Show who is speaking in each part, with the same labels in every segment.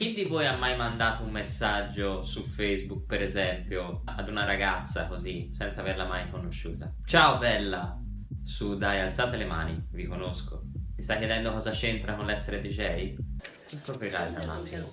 Speaker 1: Chi di voi ha mai mandato un messaggio su Facebook, per esempio, ad una ragazza così, senza averla mai conosciuta? Ciao bella! Su dai, alzate le mani, vi conosco. Ti stai chiedendo cosa c'entra con l'essere DJ? Tra un attimo.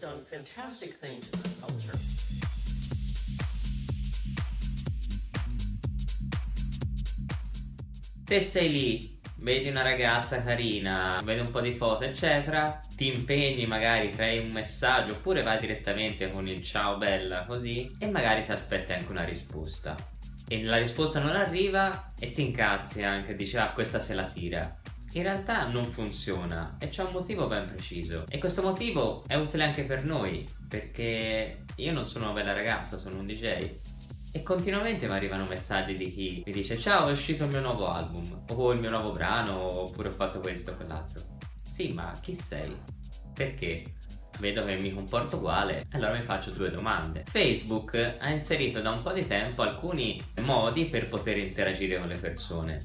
Speaker 1: Te sei lì, vedi una ragazza carina, vedi un po' di foto eccetera, ti impegni, magari crei un messaggio oppure vai direttamente con il ciao bella così e magari ti aspetti anche una risposta. E la risposta non arriva e ti incazzi anche, dici ah questa se la tira. In realtà non funziona e c'è un motivo ben preciso e questo motivo è utile anche per noi perché io non sono una bella ragazza, sono un DJ e continuamente mi arrivano messaggi di chi mi dice ciao è uscito il mio nuovo album o il mio nuovo brano oppure ho fatto questo o quell'altro. Sì ma chi sei? perché? vedo che mi comporto uguale allora mi faccio due domande. Facebook ha inserito da un po' di tempo alcuni modi per poter interagire con le persone.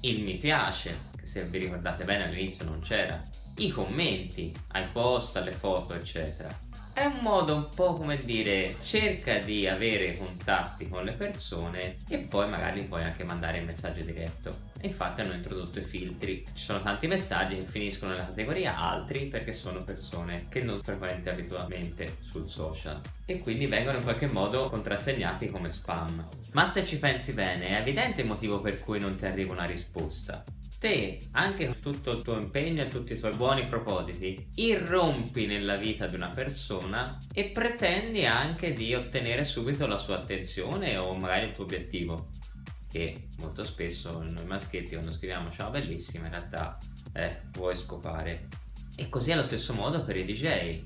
Speaker 1: Il mi piace che se vi ricordate bene all'inizio non c'era. I commenti ai post, alle foto eccetera è un modo un po' come dire cerca di avere contatti con le persone e poi magari puoi anche mandare il messaggio diretto. Infatti hanno introdotto i filtri. Ci sono tanti messaggi che finiscono nella categoria altri perché sono persone che non frequenti abitualmente sul social e quindi vengono in qualche modo contrassegnati come spam. Ma se ci pensi bene è evidente il motivo per cui non ti arriva una risposta te, anche con tutto il tuo impegno e tutti i tuoi buoni propositi, irrompi nella vita di una persona e pretendi anche di ottenere subito la sua attenzione o magari il tuo obiettivo che molto spesso noi maschietti quando scriviamo ciao bellissima in realtà eh, vuoi scopare? E così allo stesso modo per i DJ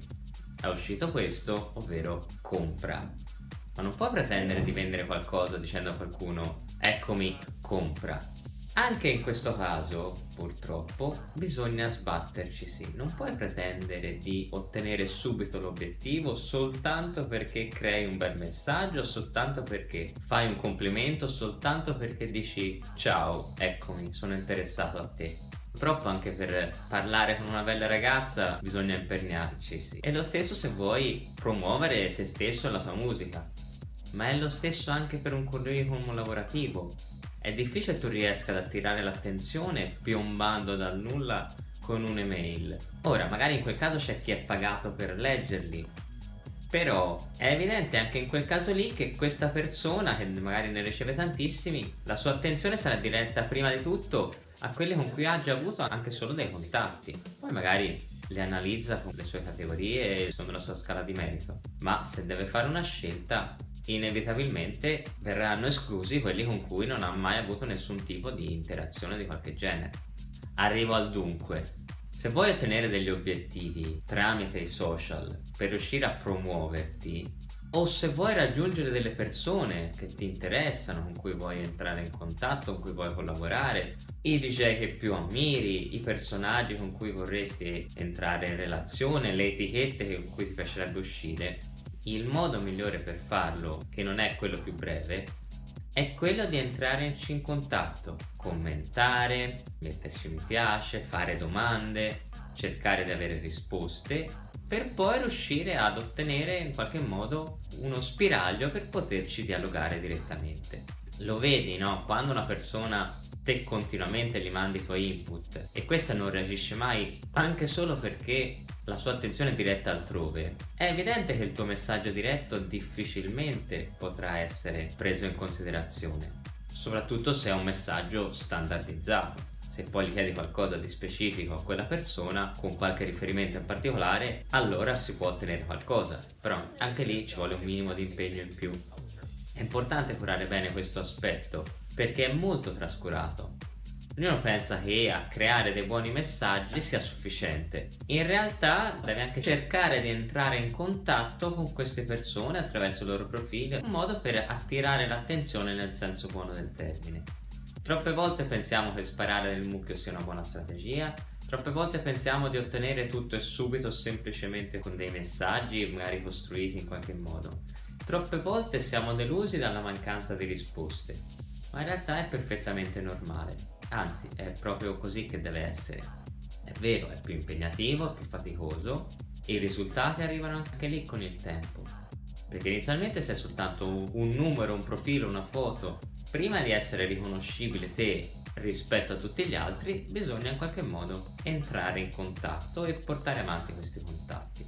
Speaker 1: è uscito questo ovvero compra. Ma non puoi pretendere di vendere qualcosa dicendo a qualcuno eccomi compra anche in questo caso, purtroppo, bisogna sbatterci sì. Non puoi pretendere di ottenere subito l'obiettivo soltanto perché crei un bel messaggio, soltanto perché fai un complimento, soltanto perché dici ciao, eccomi, sono interessato a te. Purtroppo anche per parlare con una bella ragazza bisogna imperniarci, sì. E lo stesso se vuoi promuovere te stesso e la tua musica. Ma è lo stesso anche per un curriculum lavorativo è difficile tu riesca ad attirare l'attenzione piombando dal nulla con un'email. Ora, magari in quel caso c'è chi è pagato per leggerli, però è evidente anche in quel caso lì che questa persona, che magari ne riceve tantissimi, la sua attenzione sarà diretta prima di tutto a quelli con cui ha già avuto anche solo dei contatti. Poi magari le analizza con le sue categorie e secondo la sua scala di merito. Ma se deve fare una scelta, inevitabilmente verranno esclusi quelli con cui non ha mai avuto nessun tipo di interazione di qualche genere. Arrivo al dunque. Se vuoi ottenere degli obiettivi tramite i social per riuscire a promuoverti o se vuoi raggiungere delle persone che ti interessano, con cui vuoi entrare in contatto, con cui vuoi collaborare, i DJ che più ammiri, i personaggi con cui vorresti entrare in relazione, le etichette con cui ti piacerebbe uscire, il modo migliore per farlo, che non è quello più breve, è quello di entrare in contatto, commentare, metterci mi piace, fare domande, cercare di avere risposte per poi riuscire ad ottenere in qualche modo uno spiraglio per poterci dialogare direttamente. Lo vedi, no? Quando una persona te continuamente gli mandi i tuoi input e questa non reagisce mai anche solo perché la sua attenzione diretta altrove. È evidente che il tuo messaggio diretto difficilmente potrà essere preso in considerazione soprattutto se è un messaggio standardizzato. Se poi gli chiedi qualcosa di specifico a quella persona con qualche riferimento in particolare allora si può ottenere qualcosa però anche lì ci vuole un minimo di impegno in più. È importante curare bene questo aspetto perché è molto trascurato. Ognuno pensa che a creare dei buoni messaggi sia sufficiente. In realtà devi anche cercare di entrare in contatto con queste persone attraverso il loro profilo, un modo per attirare l'attenzione nel senso buono del termine. Troppe volte pensiamo che sparare nel mucchio sia una buona strategia, troppe volte pensiamo di ottenere tutto e subito semplicemente con dei messaggi magari costruiti in qualche modo. Troppe volte siamo delusi dalla mancanza di risposte, ma in realtà è perfettamente normale, anzi è proprio così che deve essere. È vero, è più impegnativo, è più faticoso, e i risultati arrivano anche lì con il tempo. Perché inizialmente sei soltanto un numero, un profilo, una foto. Prima di essere riconoscibile te rispetto a tutti gli altri, bisogna in qualche modo entrare in contatto e portare avanti questi contatti.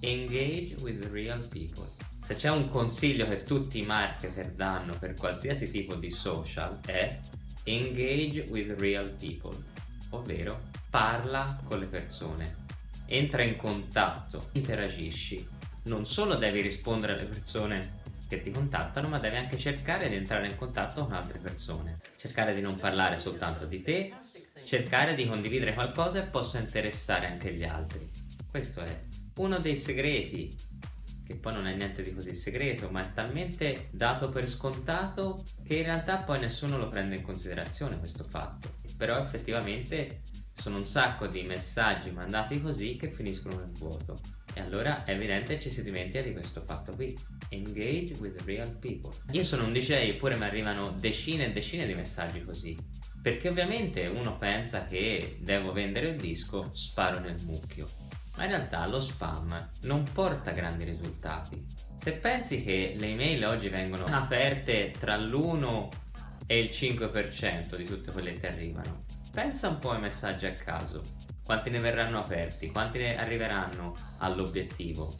Speaker 1: Engage with real people. Se c'è un consiglio che tutti i marketer danno per qualsiasi tipo di social è engage with real people, ovvero parla con le persone, entra in contatto, interagisci. Non solo devi rispondere alle persone che ti contattano, ma devi anche cercare di entrare in contatto con altre persone. Cercare di non parlare soltanto di te, cercare di condividere qualcosa che possa interessare anche gli altri. Questo è uno dei segreti, che poi non è niente di così segreto, ma è talmente dato per scontato che in realtà poi nessuno lo prende in considerazione questo fatto. Però effettivamente sono un sacco di messaggi mandati così che finiscono nel vuoto. E allora è evidente ci si dimentica di questo fatto qui. Engage with real people. Io sono un DJ eppure mi arrivano decine e decine di messaggi così. Perché ovviamente uno pensa che devo vendere il disco, sparo nel mucchio. Ma in realtà lo spam non porta grandi risultati. Se pensi che le email oggi vengono aperte tra l'1 e il 5% di tutte quelle che arrivano, pensa un po' ai messaggi a caso. Quanti ne verranno aperti? Quanti ne arriveranno all'obiettivo?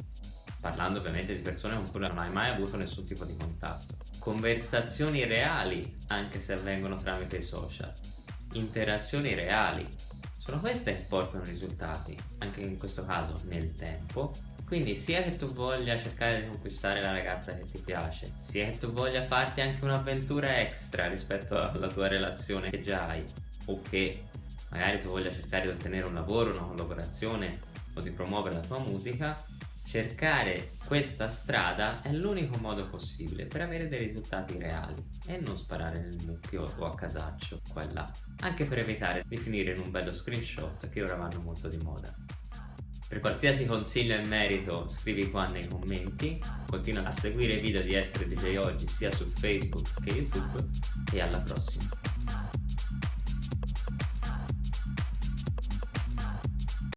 Speaker 1: Parlando ovviamente di persone con cui non hai mai avuto nessun tipo di contatto. Conversazioni reali, anche se avvengono tramite i social. Interazioni reali, sono queste che portano risultati, anche in questo caso nel tempo. Quindi sia che tu voglia cercare di conquistare la ragazza che ti piace, sia che tu voglia farti anche un'avventura extra rispetto alla tua relazione che già hai, o che magari tu voglia cercare di ottenere un lavoro, una collaborazione o di promuovere la tua musica, cercare questa strada è l'unico modo possibile per avere dei risultati reali e non sparare nel mucchio o a casaccio qua e là, anche per evitare di finire in un bello screenshot che ora vanno molto di moda. Per qualsiasi consiglio in merito scrivi qua nei commenti, continua a seguire i video di Essere DJ Oggi sia su Facebook che YouTube e alla prossima!